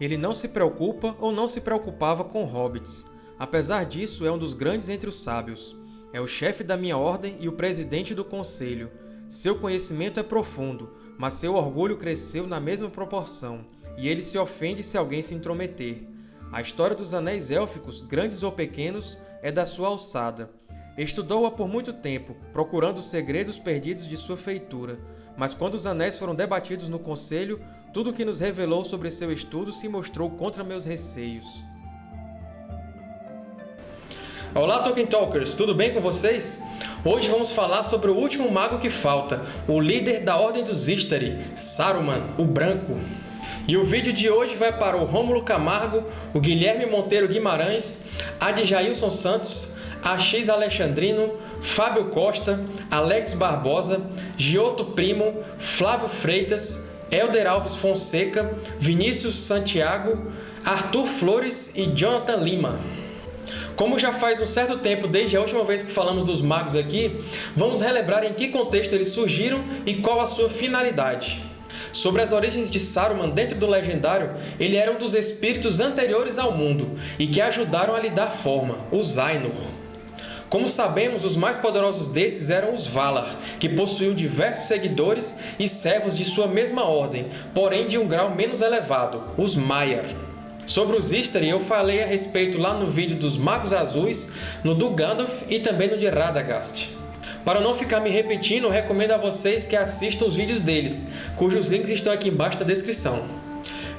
Ele não se preocupa ou não se preocupava com hobbits. Apesar disso, é um dos grandes entre os sábios. É o chefe da minha ordem e o presidente do conselho. Seu conhecimento é profundo, mas seu orgulho cresceu na mesma proporção, e ele se ofende se alguém se intrometer. A história dos Anéis Élficos, grandes ou pequenos, é da sua alçada. Estudou-a por muito tempo, procurando os segredos perdidos de sua feitura, mas quando os anéis foram debatidos no Conselho, tudo o que nos revelou sobre seu estudo se mostrou contra meus receios. Olá, Tolkien Talkers! Tudo bem com vocês? Hoje vamos falar sobre o último mago que falta, o líder da Ordem dos Istari, Saruman, o Branco. E o vídeo de hoje vai para o Rômulo Camargo, o Guilherme Monteiro Guimarães, Adjailson Santos, Ax Alexandrino, Fábio Costa, Alex Barbosa, Giotto Primo, Flávio Freitas, Helder Alves Fonseca, Vinícius Santiago, Arthur Flores e Jonathan Lima. Como já faz um certo tempo desde a última vez que falamos dos magos aqui, vamos relembrar em que contexto eles surgiram e qual a sua finalidade. Sobre as origens de Saruman dentro do Legendário, ele era um dos espíritos anteriores ao mundo e que ajudaram a lhe dar forma, os Ainur. Como sabemos, os mais poderosos desses eram os Valar, que possuíam diversos seguidores e servos de sua mesma ordem, porém de um grau menos elevado, os Maiar. Sobre os Istari eu falei a respeito lá no vídeo dos Magos Azuis, no do Gandalf e também no de Radagast. Para não ficar me repetindo, recomendo a vocês que assistam os vídeos deles, cujos links estão aqui embaixo na descrição.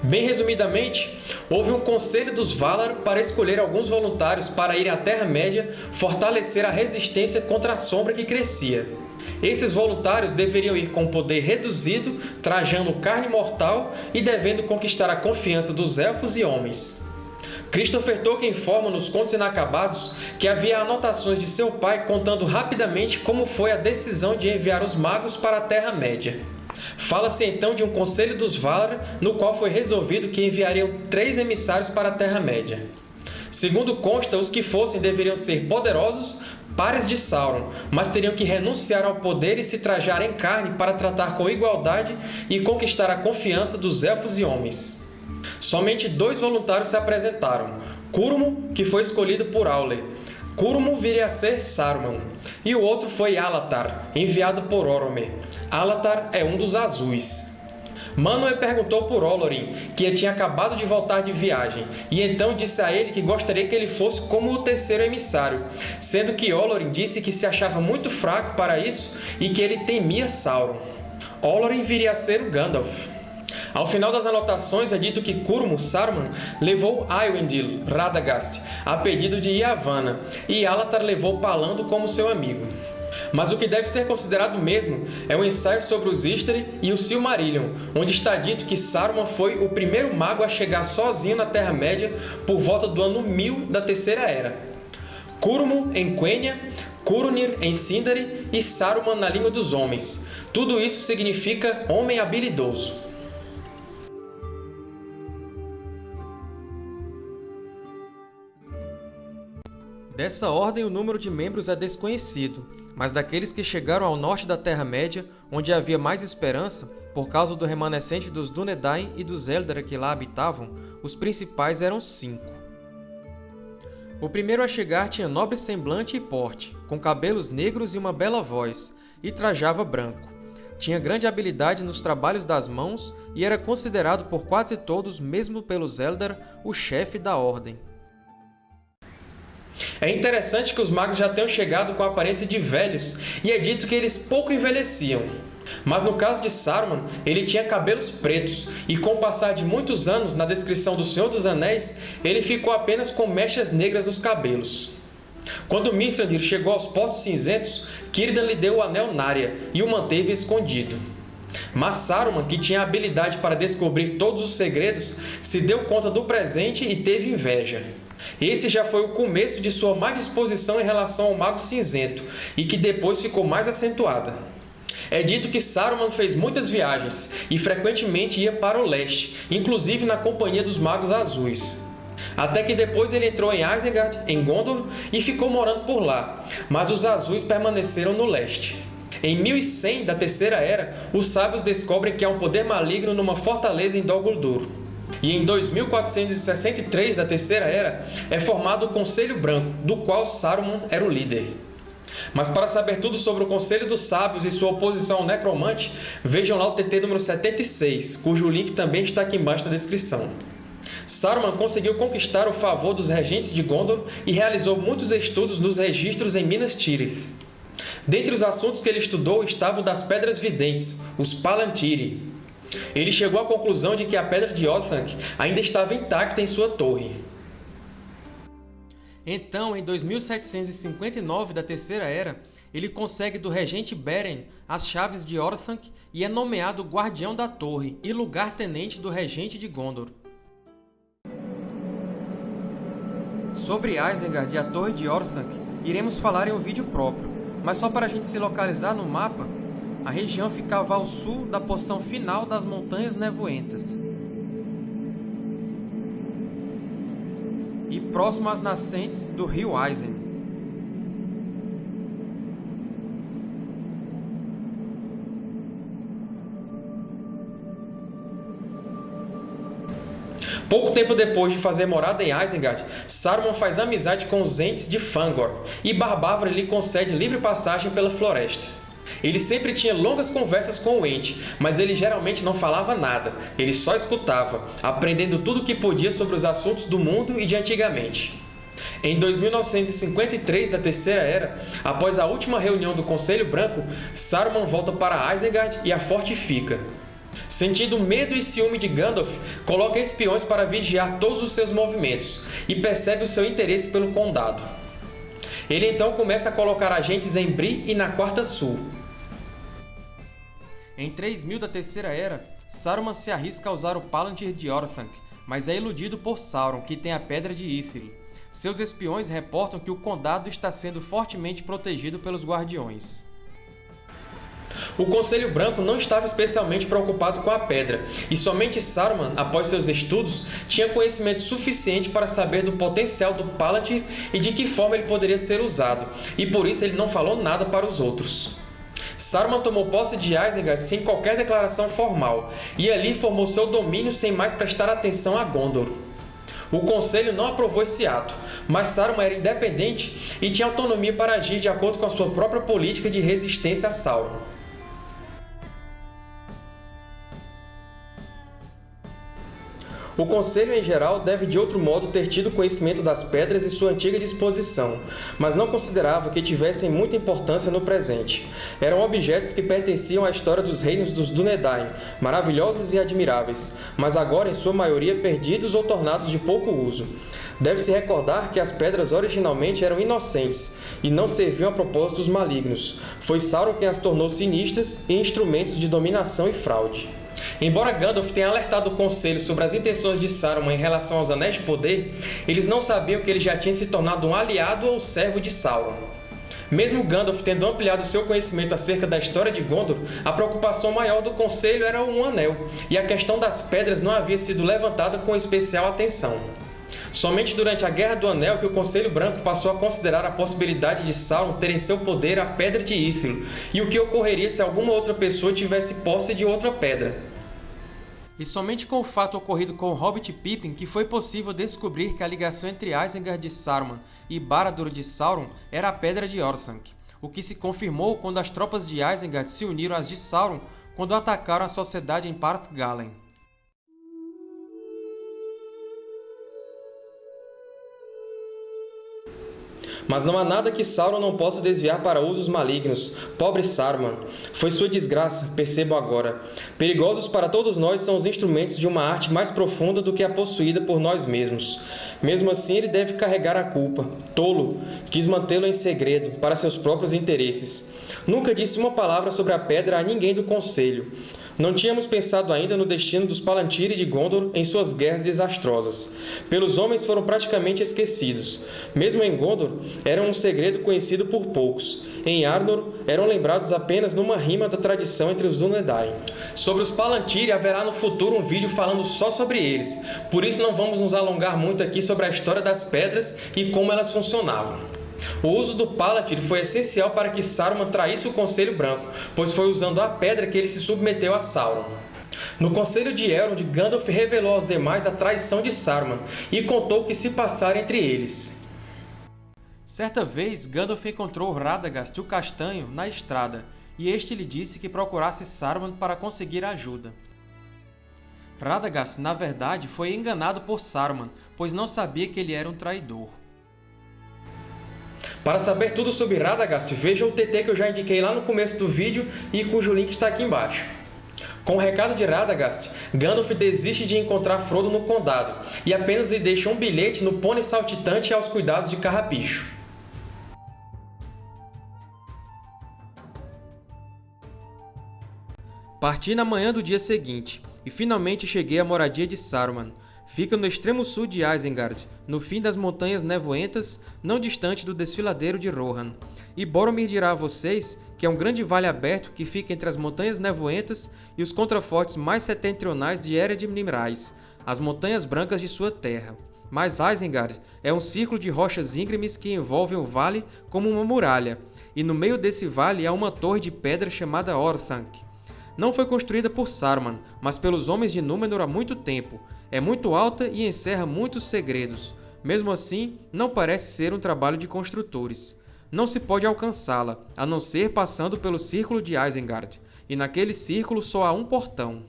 Bem resumidamente, houve um conselho dos Valar para escolher alguns voluntários para irem à Terra-média fortalecer a resistência contra a sombra que crescia. Esses voluntários deveriam ir com poder reduzido, trajando carne mortal e devendo conquistar a confiança dos Elfos e Homens. Christopher Tolkien informa nos Contos Inacabados que havia anotações de seu pai contando rapidamente como foi a decisão de enviar os magos para a Terra-média. Fala-se então de um Conselho dos Valar, no qual foi resolvido que enviariam três emissários para a Terra-média. Segundo consta, os que fossem deveriam ser poderosos, pares de Sauron, mas teriam que renunciar ao poder e se trajar em carne para tratar com igualdade e conquistar a confiança dos Elfos e Homens. Somente dois voluntários se apresentaram, Curmo, que foi escolhido por Aule. Curmo viria a ser Saruman, e o outro foi Alatar, enviado por Orome. Alatar é um dos Azuis. Manwë perguntou por Olorin, que tinha acabado de voltar de viagem, e então disse a ele que gostaria que ele fosse como o terceiro emissário, sendo que Olorin disse que se achava muito fraco para isso e que ele temia Sauron. Olorin viria a ser o Gandalf. Ao final das anotações é dito que Curmo, Saruman, levou Aywindil, Radagast, a pedido de Yavanna, e Alatar levou Palando como seu amigo. Mas o que deve ser considerado mesmo é o ensaio sobre os Istari e o Silmarillion, onde está dito que Saruman foi o primeiro mago a chegar sozinho na Terra-média por volta do ano 1000 da Terceira Era. Curmo em Quenya, Curunir em Sindari e Saruman na língua dos homens. Tudo isso significa homem habilidoso. Dessa ordem, o número de membros é desconhecido, mas daqueles que chegaram ao norte da Terra-média, onde havia mais esperança, por causa do remanescente dos Dúnedain e dos Eldar que lá habitavam, os principais eram cinco. O primeiro a chegar tinha nobre semblante e porte, com cabelos negros e uma bela voz, e trajava branco. Tinha grande habilidade nos trabalhos das mãos e era considerado por quase todos, mesmo pelos Eldar, o chefe da Ordem. É interessante que os magos já tenham chegado com a aparência de velhos, e é dito que eles pouco envelheciam. Mas no caso de Saruman, ele tinha cabelos pretos, e com o passar de muitos anos, na descrição do Senhor dos Anéis, ele ficou apenas com mechas negras nos cabelos. Quando Mithrandir chegou aos Portos Cinzentos, Círdan lhe deu o Anel Narya e o manteve escondido. Mas Saruman, que tinha habilidade para descobrir todos os segredos, se deu conta do presente e teve inveja. Esse já foi o começo de sua má disposição em relação ao Mago Cinzento, e que depois ficou mais acentuada. É dito que Saruman fez muitas viagens e frequentemente ia para o leste, inclusive na companhia dos Magos Azuis. Até que depois ele entrou em Isengard, em Gondor, e ficou morando por lá, mas os Azuis permaneceram no leste. Em 1100 da Terceira Era, os sábios descobrem que há um poder maligno numa fortaleza em Dol Guldur. E em 2463 da Terceira Era é formado o Conselho Branco, do qual Saruman era o líder. Mas para saber tudo sobre o Conselho dos Sábios e sua oposição ao Necromante, vejam lá o TT número 76, cujo link também está aqui embaixo na descrição. Saruman conseguiu conquistar o favor dos regentes de Gondor e realizou muitos estudos nos registros em Minas Tirith. Dentre os assuntos que ele estudou estavam das Pedras Videntes, os Palantiri. Ele chegou à conclusão de que a Pedra de Orthanc ainda estava intacta em sua torre. Então, em 2759 da Terceira Era, ele consegue do regente Beren as chaves de Orthanc e é nomeado Guardião da Torre e lugar-tenente do regente de Gondor. Sobre Isengard e a Torre de Orthanc, iremos falar em um vídeo próprio, mas só para a gente se localizar no mapa, a região ficava ao sul da porção final das Montanhas Nevoentas e próximo às nascentes do rio Eisen. Pouco tempo depois de fazer morada em Isengard, Saruman faz amizade com os Ents de Fangor, e Barbávora lhe concede livre passagem pela floresta. Ele sempre tinha longas conversas com o Ent, mas ele geralmente não falava nada, ele só escutava, aprendendo tudo o que podia sobre os assuntos do mundo e de antigamente. Em 2953 da Terceira Era, após a última reunião do Conselho Branco, Saruman volta para Isengard e a fortifica. Sentindo medo e ciúme de Gandalf, coloca espiões para vigiar todos os seus movimentos e percebe o seu interesse pelo condado. Ele então começa a colocar agentes em Bree e na Quarta Sul. Em 3000 da Terceira Era, Saruman se arrisca a usar o Palantir de Orthanc, mas é iludido por Sauron, que tem a Pedra de Ithil. Seus espiões reportam que o condado está sendo fortemente protegido pelos Guardiões. O Conselho Branco não estava especialmente preocupado com a pedra, e somente Saruman, após seus estudos, tinha conhecimento suficiente para saber do potencial do Palantir e de que forma ele poderia ser usado, e por isso ele não falou nada para os outros. Saruman tomou posse de Isengard sem qualquer declaração formal, e ali formou seu domínio sem mais prestar atenção a Gondor. O Conselho não aprovou esse ato, mas Saruman era independente e tinha autonomia para agir de acordo com a sua própria política de resistência a Sauron. O Conselho, em geral, deve de outro modo ter tido conhecimento das pedras e sua antiga disposição, mas não considerava que tivessem muita importância no presente. Eram objetos que pertenciam à história dos reinos dos Dúnedain, maravilhosos e admiráveis, mas agora em sua maioria perdidos ou tornados de pouco uso. Deve-se recordar que as pedras originalmente eram inocentes e não serviam a propósitos malignos. Foi Sauron quem as tornou sinistras e instrumentos de dominação e fraude. Embora Gandalf tenha alertado o Conselho sobre as intenções de Saruman em relação aos Anéis de Poder, eles não sabiam que ele já tinha se tornado um aliado ou servo de Sauron. Mesmo Gandalf tendo ampliado seu conhecimento acerca da história de Gondor, a preocupação maior do Conselho era um anel, e a questão das pedras não havia sido levantada com especial atenção. Somente durante a Guerra do Anel que o Conselho Branco passou a considerar a possibilidade de Sauron ter em seu poder a Pedra de Ithil, e o que ocorreria se alguma outra pessoa tivesse posse de outra pedra. E somente com o fato ocorrido com Hobbit Pippin que foi possível descobrir que a ligação entre Isengard de Saruman e Barad-dûr de Sauron era a Pedra de Orthanc, o que se confirmou quando as tropas de Isengard se uniram às de Sauron quando atacaram a sociedade em Parth Galen. Mas não há nada que Sauron não possa desviar para usos malignos. Pobre Saruman! Foi sua desgraça, percebo agora. Perigosos para todos nós são os instrumentos de uma arte mais profunda do que a possuída por nós mesmos. Mesmo assim, ele deve carregar a culpa. Tolo! Quis mantê-lo em segredo, para seus próprios interesses. Nunca disse uma palavra sobre a pedra a ninguém do Conselho. Não tínhamos pensado ainda no destino dos Palantiri de Gondor em suas guerras desastrosas. Pelos homens foram praticamente esquecidos. Mesmo em Gondor, eram um segredo conhecido por poucos. Em Arnor, eram lembrados apenas numa rima da tradição entre os Dúnedain. Sobre os Palantiri haverá no futuro um vídeo falando só sobre eles, por isso não vamos nos alongar muito aqui sobre a história das pedras e como elas funcionavam. O uso do Palantir foi essencial para que Saruman traísse o Conselho Branco, pois foi usando a pedra que ele se submeteu a Sauron. No Conselho de Elrond, Gandalf revelou aos demais a traição de Saruman e contou o que se passara entre eles. Certa vez, Gandalf encontrou Radagast o Castanho na estrada, e este lhe disse que procurasse Saruman para conseguir ajuda. Radagast, na verdade, foi enganado por Saruman, pois não sabia que ele era um traidor. Para saber tudo sobre Radagast, veja o TT que eu já indiquei lá no começo do vídeo e cujo link está aqui embaixo. Com o recado de Radagast, Gandalf desiste de encontrar Frodo no Condado e apenas lhe deixa um bilhete no pônei saltitante aos cuidados de Carrapicho. Parti na manhã do dia seguinte, e finalmente cheguei à moradia de Saruman. Fica no extremo sul de Isengard, no fim das Montanhas Nevoentas, não distante do desfiladeiro de Rohan. E Boromir dirá a vocês que é um grande vale aberto que fica entre as Montanhas Nevoentas e os contrafortes mais setentrionais de Ered Nimrais, as Montanhas Brancas de sua terra. Mas Isengard é um círculo de rochas íngremes que envolvem o vale como uma muralha, e no meio desse vale há uma torre de pedra chamada Orthanc, não foi construída por Saruman, mas pelos homens de Númenor há muito tempo. É muito alta e encerra muitos segredos. Mesmo assim, não parece ser um trabalho de construtores. Não se pode alcançá-la, a não ser passando pelo Círculo de Isengard, e naquele círculo só há um portão.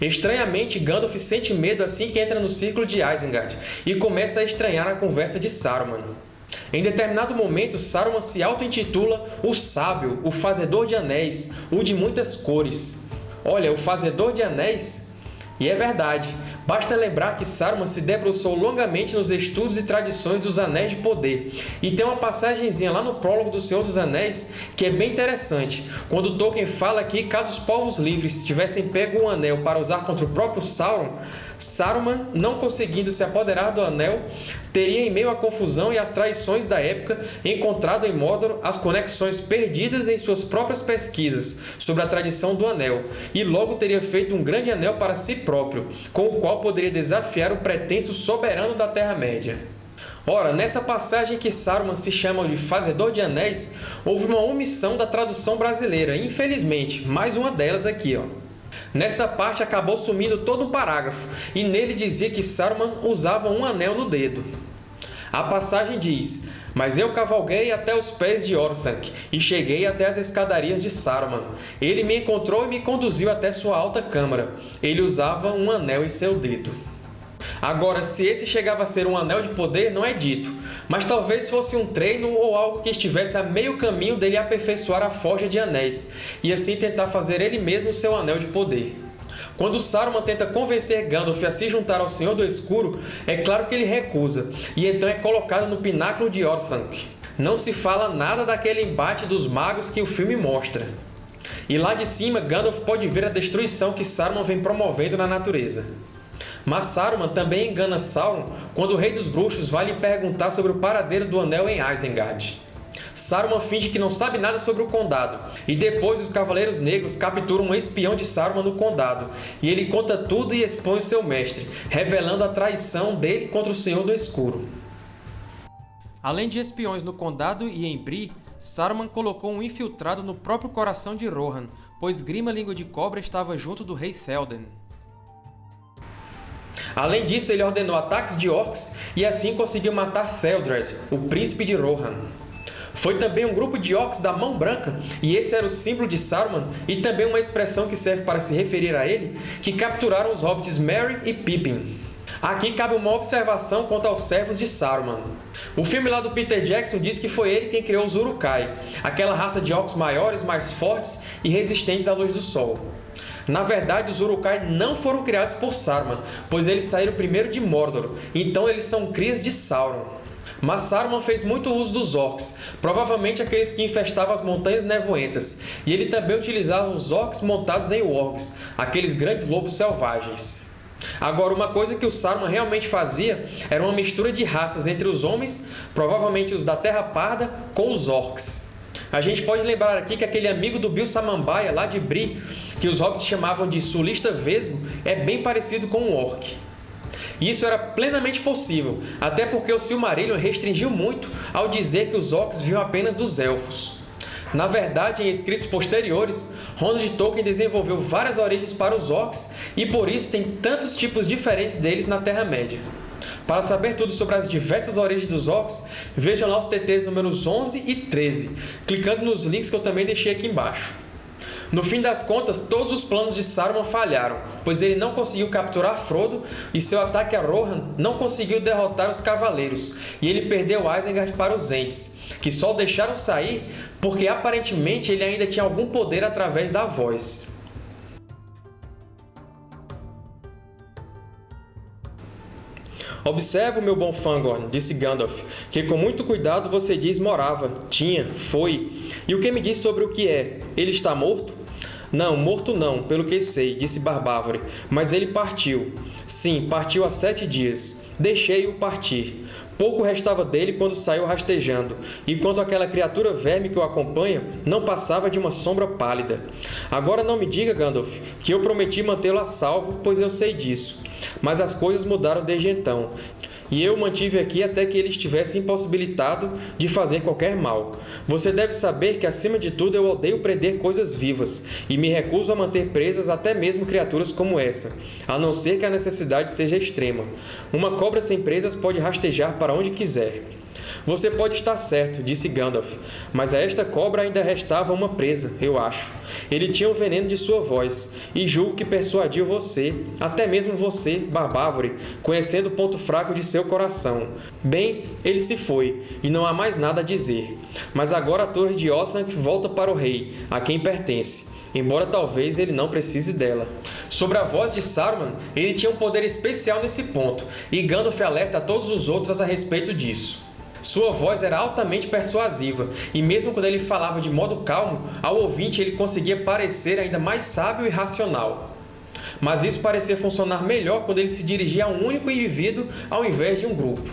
Estranhamente, Gandalf sente medo assim que entra no Círculo de Isengard e começa a estranhar a conversa de Saruman. Em determinado momento, Saruman se auto-intitula o Sábio, o Fazedor de Anéis, o de muitas cores. Olha, o Fazedor de Anéis? E é verdade. Basta lembrar que Saruman se debruçou longamente nos estudos e tradições dos Anéis de Poder. E tem uma passagenzinha lá no prólogo do Senhor dos Anéis que é bem interessante, quando Tolkien fala que caso os povos livres tivessem pego um anel para usar contra o próprio Sauron, Saruman, não conseguindo se apoderar do Anel, teria em meio à confusão e às traições da época encontrado em Mordor as conexões perdidas em suas próprias pesquisas sobre a tradição do Anel, e logo teria feito um grande anel para si próprio, com o qual poderia desafiar o pretenso soberano da Terra-média. Ora, nessa passagem que Saruman se chama de Fazedor de Anéis, houve uma omissão da tradução brasileira, infelizmente, mais uma delas aqui. Ó. Nessa parte acabou sumindo todo um parágrafo, e nele dizia que Saruman usava um anel no dedo. A passagem diz, Mas eu cavalguei até os pés de Orthanc, e cheguei até as escadarias de Saruman. Ele me encontrou e me conduziu até sua alta câmara. Ele usava um anel em seu dedo. Agora, se esse chegava a ser um anel de poder, não é dito, mas talvez fosse um treino ou algo que estivesse a meio caminho dele aperfeiçoar a forja de anéis, e assim tentar fazer ele mesmo seu anel de poder. Quando Saruman tenta convencer Gandalf a se juntar ao Senhor do Escuro, é claro que ele recusa, e então é colocado no pináculo de Orthanc. Não se fala nada daquele embate dos magos que o filme mostra. E lá de cima, Gandalf pode ver a destruição que Saruman vem promovendo na natureza. Mas Saruman também engana Sauron quando o Rei dos Bruxos vai lhe perguntar sobre o paradeiro do Anel em Isengard. Saruman finge que não sabe nada sobre o Condado, e depois os Cavaleiros Negros capturam um espião de Saruman no Condado, e ele conta tudo e expõe seu mestre, revelando a traição dele contra o Senhor do Escuro. Além de espiões no Condado e em Bree, Saruman colocou um infiltrado no próprio coração de Rohan, pois Grima Língua de Cobra estava junto do rei Théoden. Além disso, ele ordenou ataques de orcs e assim conseguiu matar Theldred, o príncipe de Rohan. Foi também um grupo de orcs da Mão Branca, e esse era o símbolo de Saruman e também uma expressão que serve para se referir a ele, que capturaram os hobbits Merry e Pippin. Aqui cabe uma observação quanto aos servos de Saruman. O filme lá do Peter Jackson diz que foi ele quem criou os Uruk-hai, aquela raça de orcs maiores, mais fortes e resistentes à luz do sol. Na verdade, os Uruk-hai não foram criados por Saruman, pois eles saíram primeiro de Mordor, então eles são crias de Sauron. Mas Saruman fez muito uso dos Orcs, provavelmente aqueles que infestavam as Montanhas Nevoentas, e ele também utilizava os Orcs montados em Wargs, aqueles grandes lobos selvagens. Agora, uma coisa que o Saruman realmente fazia era uma mistura de raças entre os homens, provavelmente os da Terra Parda, com os Orcs. A gente pode lembrar aqui que aquele amigo do Bill Samambaia, lá de Bri, que os hobbits chamavam de sulista vesgo, é bem parecido com um orc. Isso era plenamente possível, até porque o Silmarillion restringiu muito ao dizer que os orcs vinham apenas dos elfos. Na verdade, em escritos posteriores, Ronald Tolkien desenvolveu várias origens para os Orcs e por isso tem tantos tipos diferentes deles na Terra-média. Para saber tudo sobre as diversas origens dos Orcs, vejam lá os TTs números 11 e 13, clicando nos links que eu também deixei aqui embaixo. No fim das contas, todos os planos de Saruman falharam, pois ele não conseguiu capturar Frodo e seu ataque a Rohan não conseguiu derrotar os Cavaleiros, e ele perdeu Isengard para os Ents, que só o deixaram sair porque aparentemente ele ainda tinha algum poder através da voz. Observa, meu bom Fangorn, disse Gandalf, que com muito cuidado você diz morava, tinha, foi. E o que me diz sobre o que é? Ele está morto? Não, morto não, pelo que sei, disse Barbávore, mas ele partiu. Sim, partiu há sete dias. Deixei-o partir. Pouco restava dele quando saiu rastejando, e quanto àquela criatura verme que o acompanha, não passava de uma sombra pálida. Agora não me diga, Gandalf, que eu prometi mantê-lo a salvo, pois eu sei disso. Mas as coisas mudaram desde então, e eu mantive aqui até que ele estivesse impossibilitado de fazer qualquer mal. Você deve saber que, acima de tudo, eu odeio prender coisas vivas, e me recuso a manter presas até mesmo criaturas como essa, a não ser que a necessidade seja extrema. Uma cobra sem presas pode rastejar para onde quiser. Você pode estar certo, disse Gandalf, mas a esta cobra ainda restava uma presa, eu acho. Ele tinha o veneno de sua voz, e julgo que persuadiu você, até mesmo você, Barbávore, conhecendo o ponto fraco de seu coração. Bem, ele se foi, e não há mais nada a dizer. Mas agora a torre de Othanc volta para o rei, a quem pertence embora talvez ele não precise dela. Sobre a voz de Saruman, ele tinha um poder especial nesse ponto, e Gandalf alerta a todos os outros a respeito disso. Sua voz era altamente persuasiva, e mesmo quando ele falava de modo calmo, ao ouvinte ele conseguia parecer ainda mais sábio e racional. Mas isso parecia funcionar melhor quando ele se dirigia a um único indivíduo ao invés de um grupo.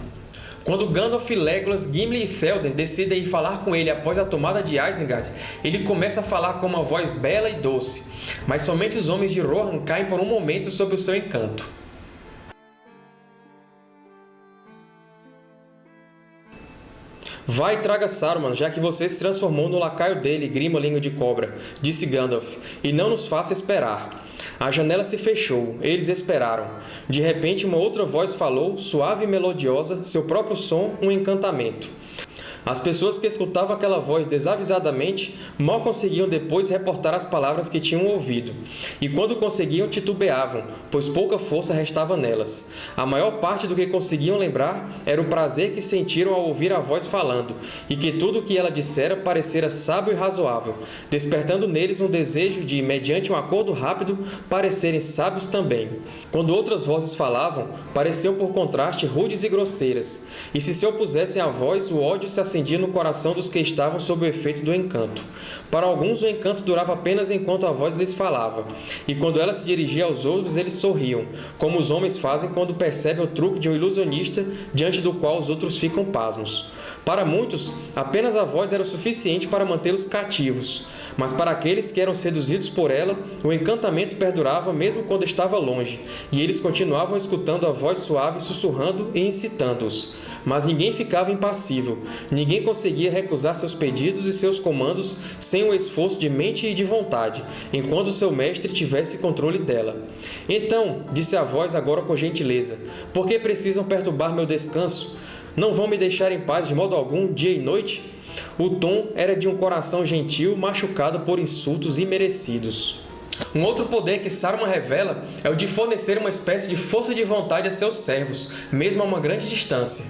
Quando Gandalf, Legolas, Gimli e Théoden decidem ir falar com ele após a tomada de Isengard, ele começa a falar com uma voz bela e doce, mas somente os homens de Rohan caem por um momento sob o seu encanto. Vai e traga Saruman, já que você se transformou no lacaio dele, Grima Língua de Cobra, disse Gandalf, e não nos faça esperar. A janela se fechou, eles esperaram. De repente, uma outra voz falou, suave e melodiosa, seu próprio som, um encantamento. As pessoas que escutavam aquela voz desavisadamente mal conseguiam depois reportar as palavras que tinham ouvido, e quando conseguiam titubeavam, pois pouca força restava nelas. A maior parte do que conseguiam lembrar era o prazer que sentiram ao ouvir a voz falando, e que tudo o que ela dissera parecera sábio e razoável, despertando neles um desejo de, mediante um acordo rápido, parecerem sábios também. Quando outras vozes falavam, pareciam por contraste rudes e grosseiras, e se se opusessem à voz, o ódio se acendia no coração dos que estavam sob o efeito do encanto. Para alguns, o encanto durava apenas enquanto a voz lhes falava, e quando ela se dirigia aos outros, eles sorriam, como os homens fazem quando percebem o truque de um ilusionista diante do qual os outros ficam pasmos. Para muitos, apenas a voz era o suficiente para mantê-los cativos, mas para aqueles que eram seduzidos por ela, o encantamento perdurava mesmo quando estava longe, e eles continuavam escutando a voz suave sussurrando e incitando-os. Mas ninguém ficava impassível, ninguém conseguia recusar seus pedidos e seus comandos sem um esforço de mente e de vontade, enquanto seu mestre tivesse controle dela. Então, disse a voz agora com gentileza, por que precisam perturbar meu descanso? Não vão me deixar em paz de modo algum, dia e noite? O tom era de um coração gentil machucado por insultos imerecidos. Um outro poder que Saruman revela é o de fornecer uma espécie de força de vontade a seus servos, mesmo a uma grande distância.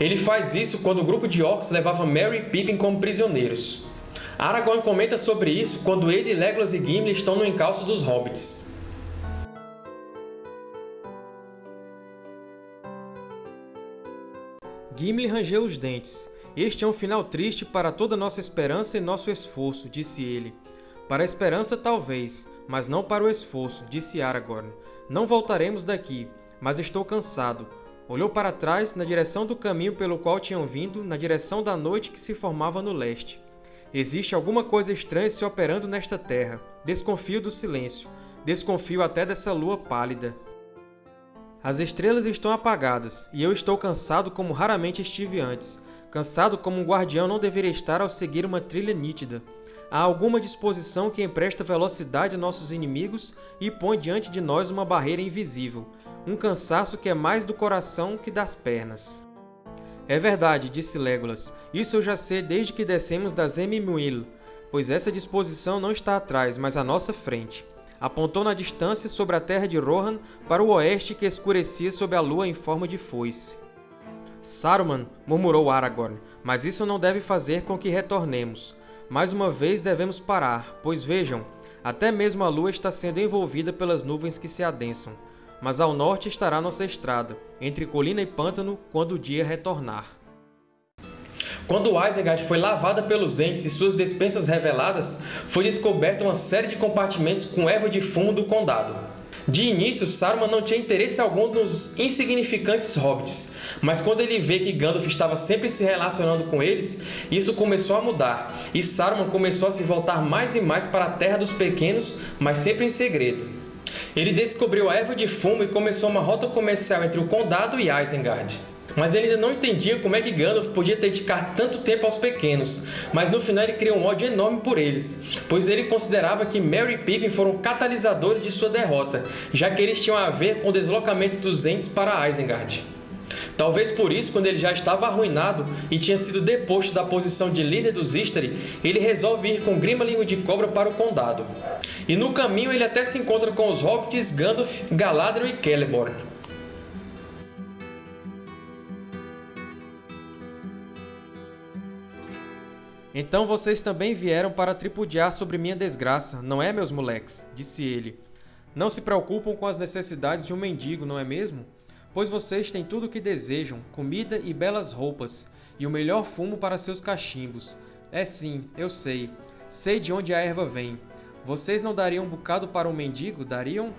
Ele faz isso quando o grupo de orcs levava Merry e Pippin como prisioneiros. Aragorn comenta sobre isso quando ele, Legolas e Gimli estão no encalço dos Hobbits. Gimli rangeu os dentes. Este é um final triste para toda nossa esperança e nosso esforço, disse ele. Para a esperança, talvez, mas não para o esforço, disse Aragorn. Não voltaremos daqui, mas estou cansado. Olhou para trás, na direção do caminho pelo qual tinham vindo, na direção da noite que se formava no leste. Existe alguma coisa estranha se operando nesta terra. Desconfio do silêncio. Desconfio até dessa lua pálida. As estrelas estão apagadas, e eu estou cansado como raramente estive antes. Cansado como um guardião não deveria estar ao seguir uma trilha nítida. há alguma disposição que empresta velocidade a nossos inimigos e põe diante de nós uma barreira invisível, um cansaço que é mais do coração que das pernas. É verdade, disse Legolas, isso eu já sei desde que descemos das Emimwil, pois essa disposição não está atrás, mas à nossa frente. Apontou na distância sobre a terra de Rohan para o oeste que escurecia sob a lua em forma de foice. Saruman, murmurou Aragorn, mas isso não deve fazer com que retornemos. Mais uma vez devemos parar, pois vejam, até mesmo a lua está sendo envolvida pelas nuvens que se adensam mas ao norte estará nossa estrada, entre colina e pântano, quando o dia retornar. Quando Isengard foi lavada pelos Ents e suas despensas reveladas, foi descoberta uma série de compartimentos com erva de fumo do Condado. De início, Saruman não tinha interesse algum nos insignificantes hobbits, mas quando ele vê que Gandalf estava sempre se relacionando com eles, isso começou a mudar, e Saruman começou a se voltar mais e mais para a Terra dos Pequenos, mas sempre em segredo. Ele descobriu a erva de fumo e começou uma rota comercial entre o Condado e Isengard. Mas ele ainda não entendia como é que Gandalf podia dedicar tanto tempo aos pequenos, mas no final ele criou um ódio enorme por eles, pois ele considerava que Merry e Pippin foram catalisadores de sua derrota, já que eles tinham a ver com o deslocamento dos Ents para Isengard. Talvez por isso, quando ele já estava arruinado e tinha sido deposto da posição de líder dos Istari, ele resolve ir com Grima Língua de Cobra para o Condado. E no caminho ele até se encontra com os Hobbits Gandalf, Galadriel e Celeborn. Então vocês também vieram para tripudiar sobre minha desgraça, não é, meus moleques? Disse ele. Não se preocupam com as necessidades de um mendigo, não é mesmo? Pois vocês têm tudo o que desejam, comida e belas roupas, e o melhor fumo para seus cachimbos. É sim, eu sei. Sei de onde a erva vem. Vocês não dariam um bocado para um mendigo, dariam?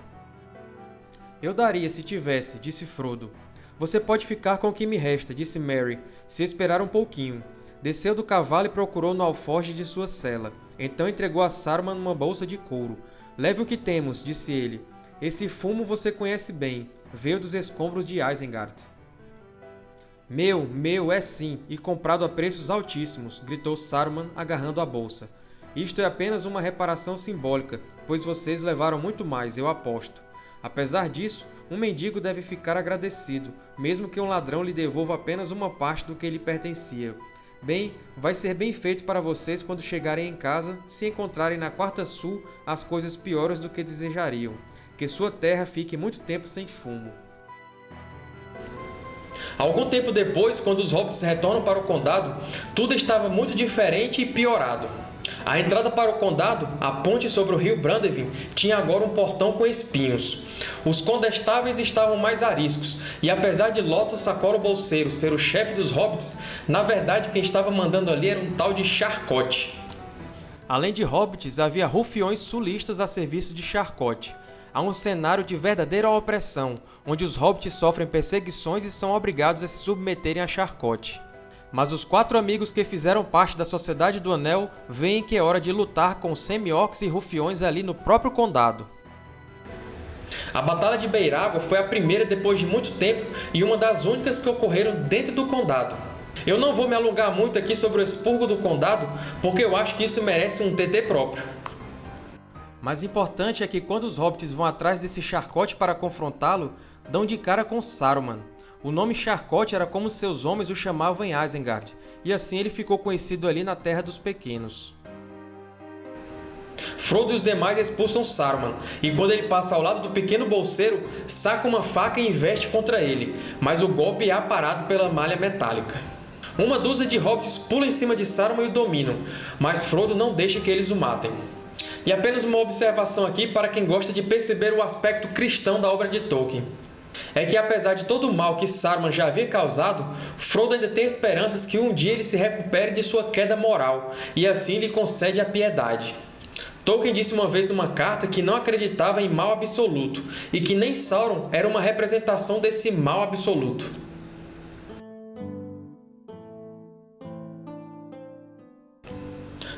Eu daria se tivesse, disse Frodo. Você pode ficar com o que me resta, disse Merry, se esperar um pouquinho. Desceu do cavalo e procurou no alforje de sua cela. Então entregou a Saruman uma bolsa de couro. Leve o que temos, disse ele. Esse fumo você conhece bem veio dos escombros de Isengard. Meu, meu, é sim, e comprado a preços altíssimos, gritou Saruman, agarrando a bolsa. Isto é apenas uma reparação simbólica, pois vocês levaram muito mais, eu aposto. Apesar disso, um mendigo deve ficar agradecido, mesmo que um ladrão lhe devolva apenas uma parte do que lhe pertencia. Bem, vai ser bem feito para vocês quando chegarem em casa, se encontrarem na Quarta Sul as coisas piores do que desejariam que sua terra fique muito tempo sem fumo. Algum tempo depois, quando os hobbits retornam para o condado, tudo estava muito diferente e piorado. A entrada para o condado, a ponte sobre o rio Brandevin, tinha agora um portão com espinhos. Os condestáveis estavam mais ariscos, e apesar de Lotus Sacoro Bolseiro ser o chefe dos hobbits, na verdade quem estava mandando ali era um tal de Charcote. Além de hobbits, havia rufiões sulistas a serviço de Charcote, a um cenário de verdadeira opressão, onde os hobbits sofrem perseguições e são obrigados a se submeterem a charcote. Mas os quatro amigos que fizeram parte da Sociedade do Anel veem que é hora de lutar com semi-orcs e rufiões ali no próprio condado. A Batalha de Beiragua foi a primeira depois de muito tempo e uma das únicas que ocorreram dentro do condado. Eu não vou me alongar muito aqui sobre o expurgo do condado, porque eu acho que isso merece um TT próprio. Mas importante é que quando os hobbits vão atrás desse Charcote para confrontá-lo, dão de cara com Saruman. O nome Charcote era como seus homens o chamavam em Isengard, e assim ele ficou conhecido ali na Terra dos Pequenos. Frodo e os demais expulsam Saruman, e quando ele passa ao lado do pequeno bolseiro, saca uma faca e investe contra ele, mas o golpe é aparado pela malha metálica. Uma dúzia de hobbits pula em cima de Saruman e o dominam, mas Frodo não deixa que eles o matem. E apenas uma observação aqui para quem gosta de perceber o aspecto cristão da obra de Tolkien. É que apesar de todo o mal que Saruman já havia causado, Frodo ainda tem esperanças que um dia ele se recupere de sua queda moral, e assim lhe concede a piedade. Tolkien disse uma vez numa carta que não acreditava em mal absoluto, e que nem Sauron era uma representação desse mal absoluto.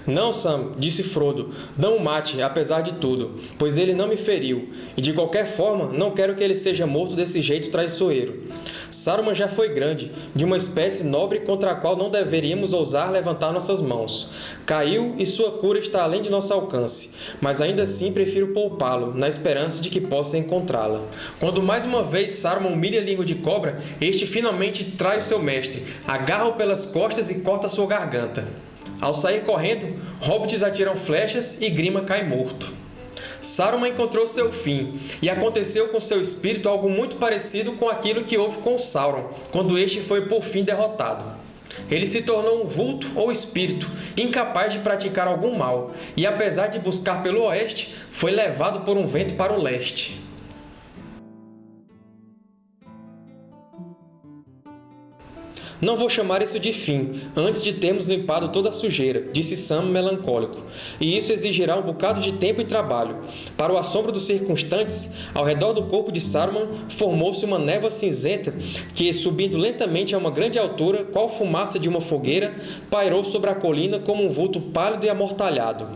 Não, Sam, disse Frodo, não o mate, apesar de tudo, pois ele não me feriu, e de qualquer forma não quero que ele seja morto desse jeito traiçoeiro. Saruman já foi grande, de uma espécie nobre contra a qual não deveríamos ousar levantar nossas mãos. Caiu e sua cura está além de nosso alcance, mas ainda assim prefiro poupá-lo, na esperança de que possa encontrá-la. Quando mais uma vez Saruman humilha a língua de cobra, este finalmente trai o seu mestre, agarra-o pelas costas e corta sua garganta. Ao sair correndo, hobbits atiram flechas e Grima cai morto. Saruman encontrou seu fim, e aconteceu com seu espírito algo muito parecido com aquilo que houve com Sauron, quando este foi por fim derrotado. Ele se tornou um vulto ou espírito, incapaz de praticar algum mal, e apesar de buscar pelo oeste, foi levado por um vento para o leste. Não vou chamar isso de fim, antes de termos limpado toda a sujeira, disse Sam melancólico, e isso exigirá um bocado de tempo e trabalho. Para o assombro dos circunstantes, ao redor do corpo de Saruman formou-se uma névoa cinzenta que, subindo lentamente a uma grande altura, qual fumaça de uma fogueira, pairou sobre a colina como um vulto pálido e amortalhado.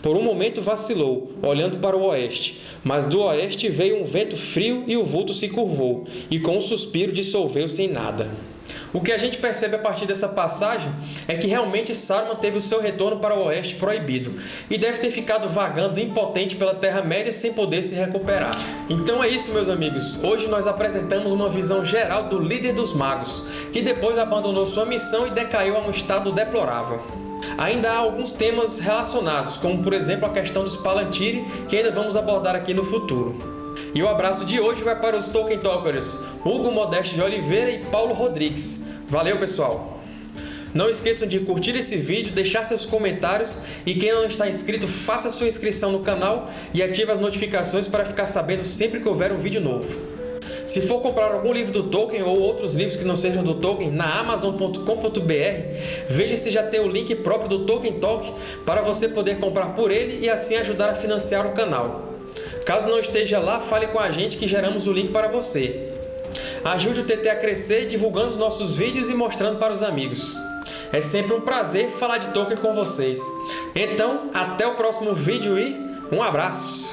Por um momento vacilou, olhando para o oeste, mas do oeste veio um vento frio e o vulto se curvou, e com um suspiro dissolveu-se em nada. O que a gente percebe a partir dessa passagem é que realmente Saruman teve o seu retorno para o Oeste proibido e deve ter ficado vagando impotente pela Terra-média sem poder se recuperar. Então é isso, meus amigos. Hoje nós apresentamos uma visão geral do líder dos magos, que depois abandonou sua missão e decaiu a um estado deplorável. Ainda há alguns temas relacionados, como por exemplo a questão dos Palantiri, que ainda vamos abordar aqui no futuro. E o abraço de hoje vai para os Tolkien Talkers Hugo Modesto de Oliveira e Paulo Rodrigues. Valeu, pessoal! Não esqueçam de curtir esse vídeo, deixar seus comentários e quem não está inscrito, faça sua inscrição no canal e ative as notificações para ficar sabendo sempre que houver um vídeo novo. Se for comprar algum livro do Tolkien ou outros livros que não sejam do Tolkien na Amazon.com.br, veja se já tem o link próprio do Tolkien Talk para você poder comprar por ele e assim ajudar a financiar o canal. Caso não esteja lá, fale com a gente que geramos o link para você. Ajude o TT a crescer divulgando os nossos vídeos e mostrando para os amigos. É sempre um prazer falar de Tolkien com vocês. Então, até o próximo vídeo e um abraço!